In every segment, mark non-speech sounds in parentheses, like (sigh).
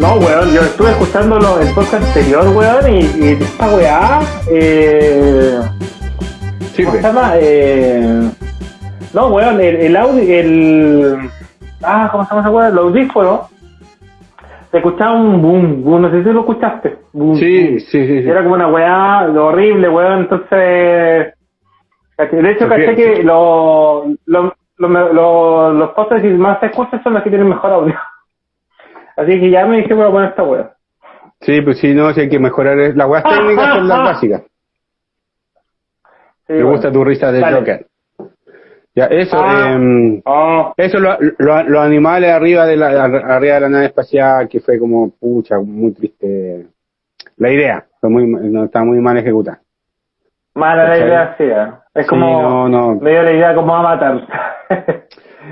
No, weón, yo estuve escuchando lo- el podcast anterior, weón, y, y esta weá, eh, ¿cómo se llama? Eh, no, weón, el, el audio, el, ah, ¿cómo se llama esa weá? El audífono, se escuchaba un boom, boom, no sé si lo escuchaste. Boom, Sí, boom. sí, sí. sí. Era como una weá horrible, weón, entonces, de hecho, Pues caché que lo, lo, lo, lo- los podcasts que más se escuchan son los que tienen mejor audio. (laughs) Así que ya me dije, voy a poner esta weá. Sí, pues sí, no, sí hay que mejorar. Las weas (laughs) técnicas son las básicas. Sí, Me bueno. gusta tu risa de Dale. Joker. Ya, eso, Ah. em, Oh, eso, lo- lo- los animales arriba de la ar- arriba de la nave espacial, que fue como, pucha, muy triste. La idea, fue muy, no, está muy mal ejecutada. Mala la idea, sí. ¿eh? Es Sí, como, no, no. me dio la idea como a matar. (laughs)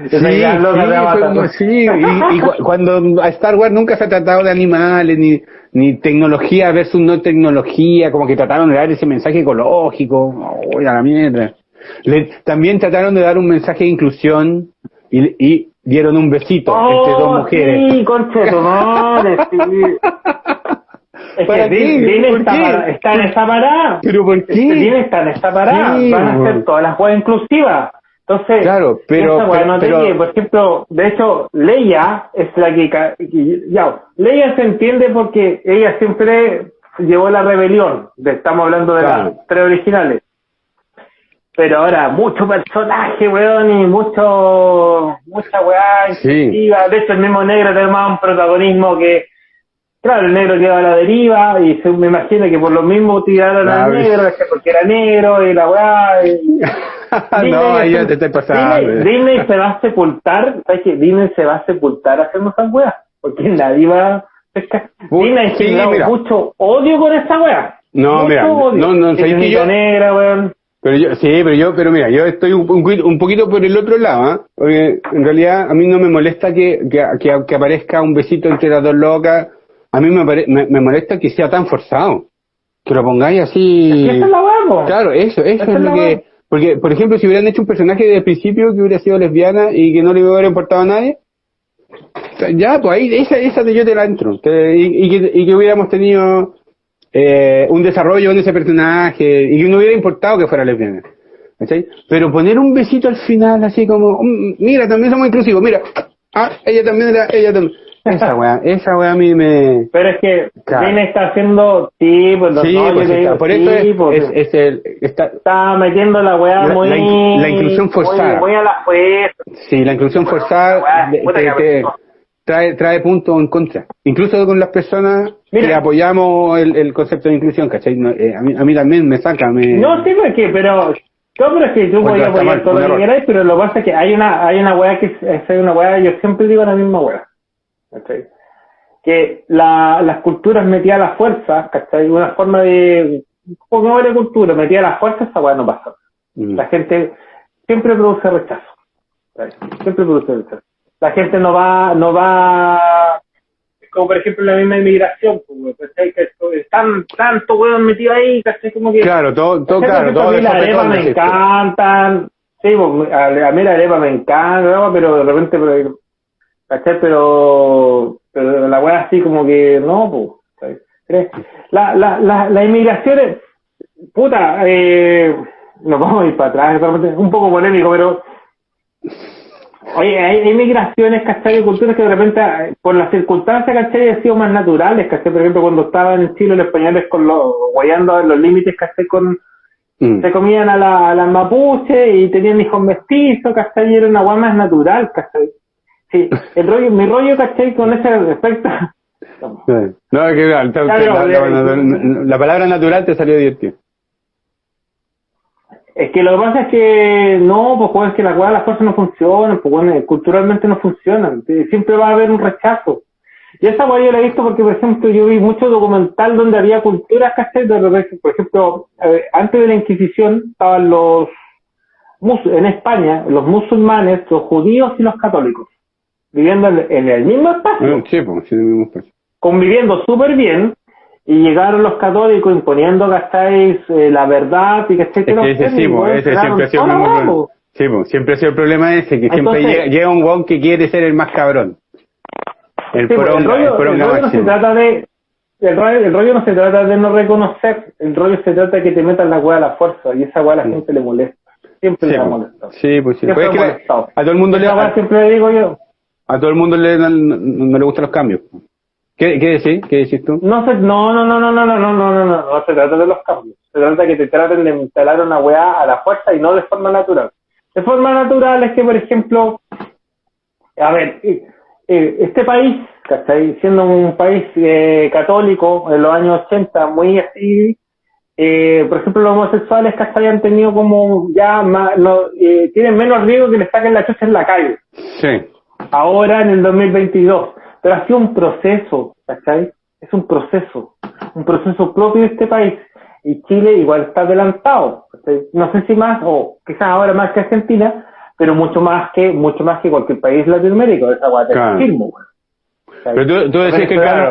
Esa Sí, idea loca de Avatar. como- sí, y, y cu- cuando a Star Wars nunca se ha tratado de animales, ni, ni tecnología versus no tecnología, como que trataron de dar ese mensaje ecológico, uy, a la mierda. Le- también trataron de dar un mensaje de inclusión y, y dieron un besito entre dos Oh, mujeres. sí, concha de tu madre, sí. (laughs) Es ¿Para que está, qué? para- está en esa parada. ¿Pero por Este, qué? Disney está en esa parada. Sí, Van a hacer todas las juegas inclusivas. Entonces, Claro, pero- esa weá pero- no pero- llegue. por ejemplo, de hecho, Leia es la que, ya, Leia se entiende porque ella siempre llevó la rebelión. De- Estamos hablando de Claro. las tres originales. Pero ahora, mucho personaje, weón, y mucho, mucha weá Sí. De hecho, el mismo negro tiene más un protagonismo que, claro, el negro queda a la deriva, y se, me imagino que por lo mismo tiraron al Claro. negro, porque era negro, y la weá. y- (laughs) no, ahí ya te estoy pasando. Disney, Disney se va a sepultar, ¿sabes qué? Disney se va a sepultar haciendo esas weas, porque nadie va. Uy, Disney sí, mira. mucho odio con esa wea. No, Mucho mira, odio. no, no, ¿sabes que yo- negra, weón. Pero yo, sí, pero yo, pero mira, yo estoy un, un, un poquito por el otro lado, ¿ah? Porque en realidad a mí no me molesta que, que, que, que aparezca un besito entre las dos locas. A mí me, pare- me, me molesta que sea tan forzado. Que lo pongáis así. Es la po. Claro, eso, eso es es lo que... Porque, por ejemplo, si hubieran hecho un personaje desde el principio que hubiera sido lesbiana y que no le hubiera importado a nadie, ya, pues ahí, esa, esa de yo te la entro. Que- y, y que, y que hubiéramos tenido eh, un desarrollo en ese personaje y que no hubiera importado que fuera lesbiana. ¿cachai? Pero poner un besito al final, así como, "Mm, mira, también somos inclusivos, mira, ah, ella también era, ella también. Esa weá, esa weá a mí me... Pero es que Claro. Disney está haciendo, sí, pues, Sí, pues te está, digo, por eso es, pues, es, es el, está, está metiendo la weá La- muy... la in- la inclusión forzada. Muy, muy a la fuerza. Sí, la inclusión Bueno, forzada weá, de- puta te- te- pasó. trae, trae puntos en contra. Incluso con las personas Mira. que apoyamos el, el concepto de inclusión, ¿cachai? No, eh, a, mí, a mí también me saca, me... No, sí, porque, pero, no, pero es que tú podías apoyar todo lo que queráis, pero lo que pasa es que hay una, hay una weá que es, es una weá, yo siempre digo la misma weá, ¿cachai? Que la, las culturas metía a la fuerza, ¿cachai? Una forma de, como de cultura, metía a la fuerza, esa weá no pasa. Mm. La gente siempre produce rechazo, ¿cachai? siempre produce rechazo. La gente no va, no va, como por ejemplo la misma inmigración, pues, ¿cachai? Que están tanto weón metido ahí, ¿cachai? Como que, Claro, todo, todo claro, todo a mí las arepas me concepto. encantan. Sí, pues, a, a mí la arepa me encanta, pero de repente, ¿cachai? Pero, pero la weá así como que no, pues. La, la, la, las inmigraciones, puta, eh, nos vamos a ir para atrás, repente, un poco polémico, pero Oye, hay, hay migraciones, culturas que de repente, por las circunstancias, ¿cachai? Han sido más naturales, ¿cachai? Por ejemplo, cuando estaban en Chile los españoles con los, guayando en los límites, ¿cachai? Con, Mm. se comían a la, a las mapuches y tenían hijos mestizos, ¿cachai? Y era una guay más natural, ¿cachai? Sí, el rollo, mi rollo, ¿cachai? Con ese respecto. No, es que la, la- Claro, la- la- la palabra natural te salió divertido. Es que lo que pasa es que no, pues bueno, es que las weas, las cosas no funcionan, pues bueno, culturalmente no funcionan, siempre va a haber un rechazo. Y esa wea yo la he visto porque, por ejemplo, yo vi mucho documental donde había culturas, ¿cachai? Por ejemplo, eh, antes de la Inquisición estaban los, en España, los musulmanes, los judíos y los católicos, viviendo en, en el mismo espacio Mm, Sí, pues, sí, mismo espacio. conviviendo súper bien y llegaron los católicos imponiendo, ¿cacháis? Eh, la verdad y que Es que ese, sí, po, ese siempre ha sido el mismo problema. Sí, po, siempre ha sido el problema ese, que siempre Entonces- llega, llega un guan que quiere ser el más cabrón. El Sí, pues, poronga, el rollo, el poronga el rollo no se trata de el rollo, el rollo no se trata de no reconocer, el rollo se trata de que te metan la weá a la fuerza y esa weá a la gente le molesta. Siempre Sí, le ha molestado. Sí, pues sí. Siempre Pues es ha que a todo el mundo le Esa weá a, siempre le digo yo, a todo el mundo le, no, no- no le gustan los cambios. ¿Qué, qué decís? ¿Qué decís tú? no se, no, no, no, no, no, no, no, no, no, no, no se trata de los cambios. Se trata de que te traten de instalar una weá a la fuerza y no de forma natural. De forma natural es que, por ejemplo, a ver, eh, eh, este país, ¿cachai? Siendo un país eh, católico en los años 80, muy así, eh, por ejemplo, los homosexuales, ¿cachai? Han tenido como ya más, no, eh, tienen menos riesgo que les saquen la chucha en la calle Sí. Ahora en el 2022. Pero ha sido un proceso, ¿cachai? Es un proceso, un proceso propio de este país. Y Chile igual está adelantado. ¿cachai? No sé si más, o quizás ahora más que Argentina, pero mucho más que, mucho más que cualquier país latinoamericano, esa guay Claro. Pero tú- tú decís que, claro.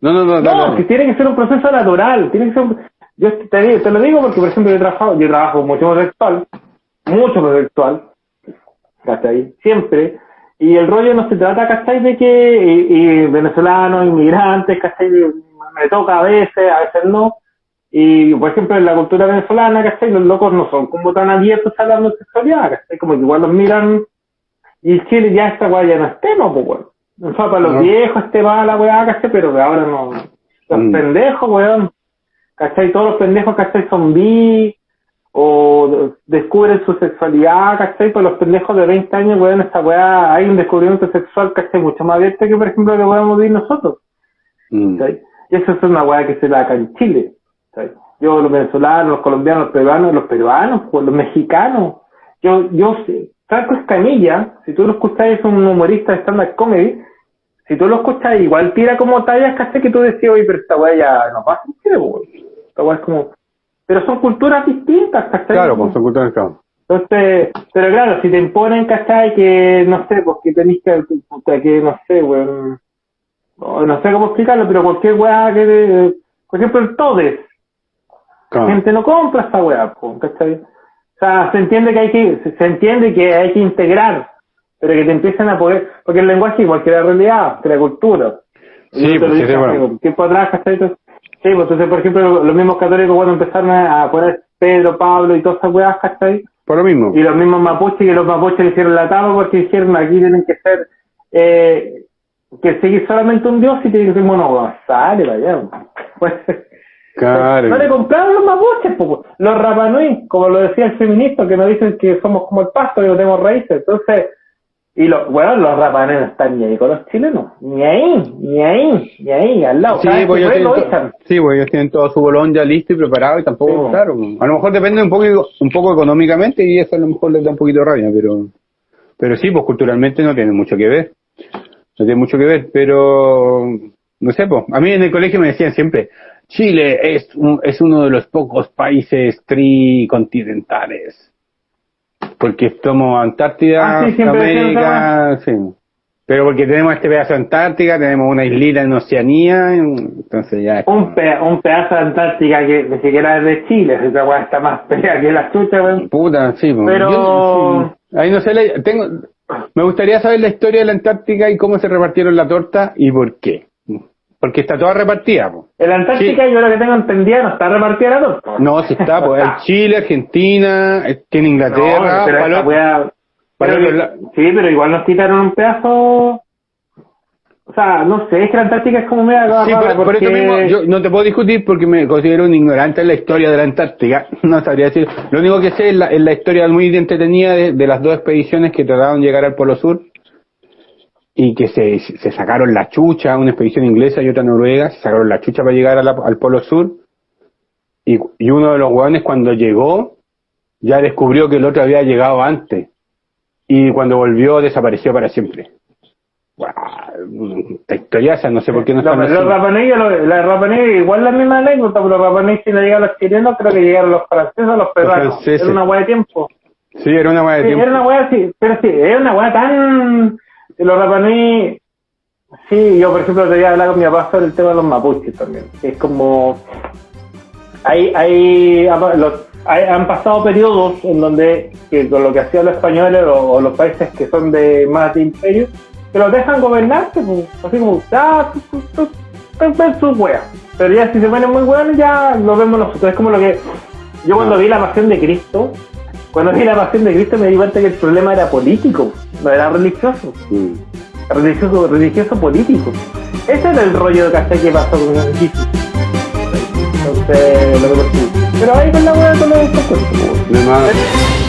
No, no, no, No, no. que tiene que ser un proceso natural, tiene que ser un- yo te, te lo digo porque por ejemplo yo trabajo, yo trabajo mucho homosexual, mucho homosexual, ¿cachai? Siempre, y el rollo no se trata, ¿cachai? De que y, y venezolanos, inmigrantes, ¿cachai? Me toca a veces, a veces no, y por ejemplo en la cultura venezolana, ¿cachai? Los locos no son como tan abiertos a la homosexualidad, ¿cachai? Como que igual los miran, y Chile ya esta weá ya no es tema, pues bueno. O sea, para los No. viejos este va la weá, ¿cachai? Pero ahora no. Los Mm. pendejos, weón. ¿Cachai? Todos los pendejos, ¿cachai? Son bi o de- descubren su sexualidad, ¿cachai? Pues los pendejos de 20 años, weón, esta weá, hay un descubrimiento sexual, ¿cachai? Mucho más abierto que, por ejemplo, lo que podemos vivir nosotros. Mm. Y eso es una weá que se da acá en Chile. ¿cachai? Yo, los venezolanos, los colombianos, los peruanos, los peruanos, pues, los mexicanos. Yo, yo, sé- Franco Escamilla, si tú lo escuchas, es un humorista de stand-up comedy. Si tú lo escuchas, igual tira como tallas, ¿cachai? Que tú decías, oye, pero esta weá ya no pasa en Chile, pues, weón. Esta weá es como. Pero son culturas distintas, ¿cachai? Claro, con su cultura del campo. Entonces, pero claro, si te imponen, ¿cachai? Que, no sé, pues que tenés que, puta, que no sé, weón, no, no sé cómo explicarlo, pero cualquier weá que, te- por ejemplo, el Todes, la gente no compra esta weá, po, ¿cachai? O sea, se entiende que hay que, se- entiende que hay que integrar, pero que te empiecen a poder, porque el lenguaje igual que la realidad, que la cultura. Sí, pues, sí, bueno. tiempo atrás, ¿cachai? Sí, pues entonces, por ejemplo, los mismos católicos cuando empezaron a poner Pedro, Pablo y todas esas weas, ¿cachai? Por lo mismo. Y los mismos mapuches, que los mapuches le hicieron la tapa porque dijeron aquí tienen que ser, eh, que seguir solamente un dios y tienen que ser monogonzales, vaya. Pues, Claro. no le compraron los mapuches, po. los rapanui, como lo decía el feminista, que nos dicen que somos como el pasto, que no tenemos raíces. Entonces, y los, bueno, los rapanui no están ni ahí con los chilenos, ni ahí, ni ahí, ni ahí, al lado. Sí, pues ellos tienen, sí, pues ellos tienen todo su bolón ya listo y preparado y tampoco, Sí, pues. claro, a lo mejor depende un poco, un poco económicamente y eso a lo mejor les da un poquito de rabia, pero, pero sí, pues culturalmente no tiene mucho que ver, no tiene mucho que ver, pero, no sé, pues, a mí en el colegio me decían siempre, Chile es, un- es uno de los pocos países tricontinentales, porque somos Antártida, Ah, sí, América, sí. Pero porque tenemos este pedazo de Antártica, tenemos una islita en Oceanía, entonces ya... es como- Un, pe- un pedazo de Antártica que ni siquiera es de Chile, esa weá está más (laughs) pega que la chucha, weón. Puta, sí. Pero- yo- sí. Ahí no sé, la- tengo, me gustaría saber la historia de la Antártica y cómo se repartieron la torta y por qué. Porque está toda repartida, po. En la Antártica yo lo que tengo entendida no está repartida la torta. No, sí está, pues hay Chile, Argentina, eh, tiene Inglaterra, No, pero pero la- Sí, pero igual nos quitaron un pedazo. O sea, no sé, es que la Antártica es como media Sí, rara por, por eso mismo, yo no te puedo discutir porque me considero un ignorante en la historia de la Antártica. (laughs) No sabría decir. Lo único que sé es la, es la historia muy entretenida de, de las dos expediciones que trataron de llegar al Polo Sur y que se, se sacaron la chucha, una expedición inglesa y otra noruega, se sacaron la chucha para llegar a la- al Polo Sur. Y, y uno de los hueones cuando llegó ya descubrió que el otro había llegado antes. Y cuando volvió desapareció para siempre. Guau, esta historia esa, no sé por qué no están los los- la igual la misma anécdota, pero los Rapanui si no llegaron los chilenos, creo que llegaron los franceses o los peruanos. Era una hueá de tiempo. Sí, era una hueá de Sí, tiempo. era una hueá así, pero sí, era una hueá tan... Los Rapanui Sí, yo por ejemplo te voy a hablar con mi papá sobre el tema de los mapuches también. Es como hay, hay, los, hay- han pasado periodos en donde que con lo que hacían los españoles o, o los países que son de más de imperio, que los dejan gobernarse, pues, así como, ah, tú, tú, tú, sus weas. Pero ya si se ponen muy buenos ya lo vemos nosotros. Es como lo que yo cuando vi la pasión de Cristo, cuando vi la pasión de Cristo me di cuenta que el problema era político, no era religioso Mm. religioso, religioso político. Ese era el rollo de que pasó con Jesús. Entonces, lo que pasó. Pero ahí con la hueá con los descuentos. De más.